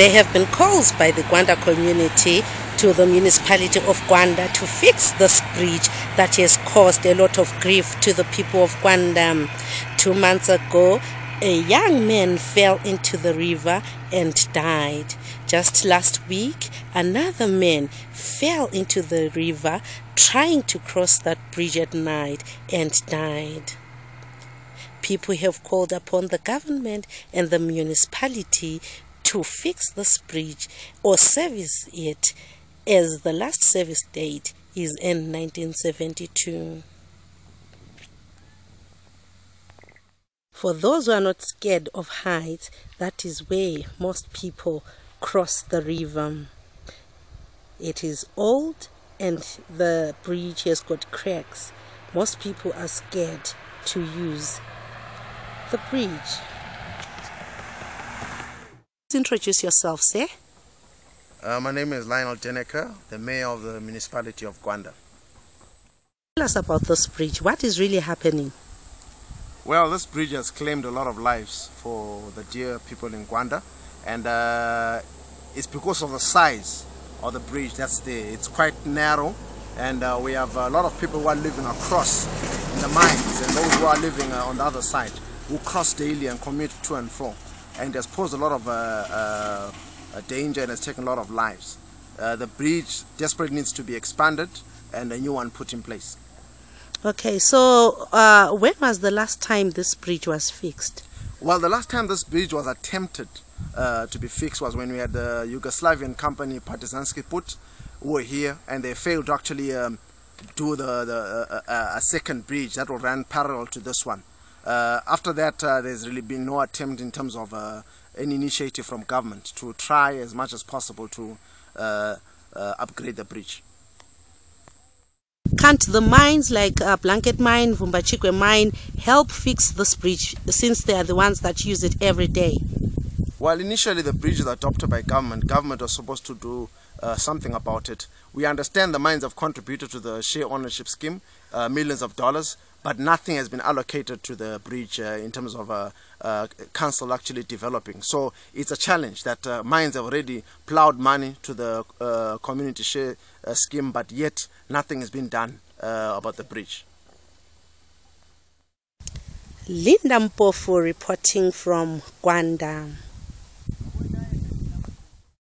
There have been calls by the Gwanda community to the municipality of Gwanda to fix this bridge that has caused a lot of grief to the people of Gwanda. Two months ago, a young man fell into the river and died. Just last week, another man fell into the river trying to cross that bridge at night and died. People have called upon the government and the municipality to fix this bridge or service it as the last service date is in 1972. For those who are not scared of heights, that is where most people cross the river. It is old and the bridge has got cracks. Most people are scared to use the bridge. Introduce yourself, sir. Uh, my name is Lionel De Necker, the mayor of the municipality of Gwanda. Tell us about this bridge. What is really happening? Well, this bridge has claimed a lot of lives for the dear people in Gwanda, and uh, it's because of the size of the bridge that's there. It's quite narrow, and uh, we have a lot of people who are living across in the mines, and those who are living uh, on the other side who cross daily and commute to and fro, and has posed a lot of uh, uh, danger and has taken a lot of lives. the bridge desperately needs to be expanded and a new one put in place. Okay, so uh, when was the last time this bridge was fixed? Well, the last time this bridge was attempted uh, to be fixed was when we had the Yugoslavian company Partizanski Put were here and they failed to actually um, do the, the uh, uh a second bridge that will run parallel to this one. Uh, after that, uh, there's really been no attempt in terms of any initiative from government to try as much as possible to upgrade the bridge. Can't the mines like uh, Blanket Mine, Vumbachikwe Mine help fix this bridge since they are the ones that use it every day? Well, initially the bridge was adopted by government. Government was supposed to do uh, something about it. We understand the mines have contributed to the share ownership scheme, uh, millions of dollars, but nothing has been allocated to the bridge uh, in terms of uh, uh, council actually developing. So it's a challenge that mines have already plowed money to the community share scheme, but yet nothing has been done about the bridge. Linda Mpofu reporting from Gwanda.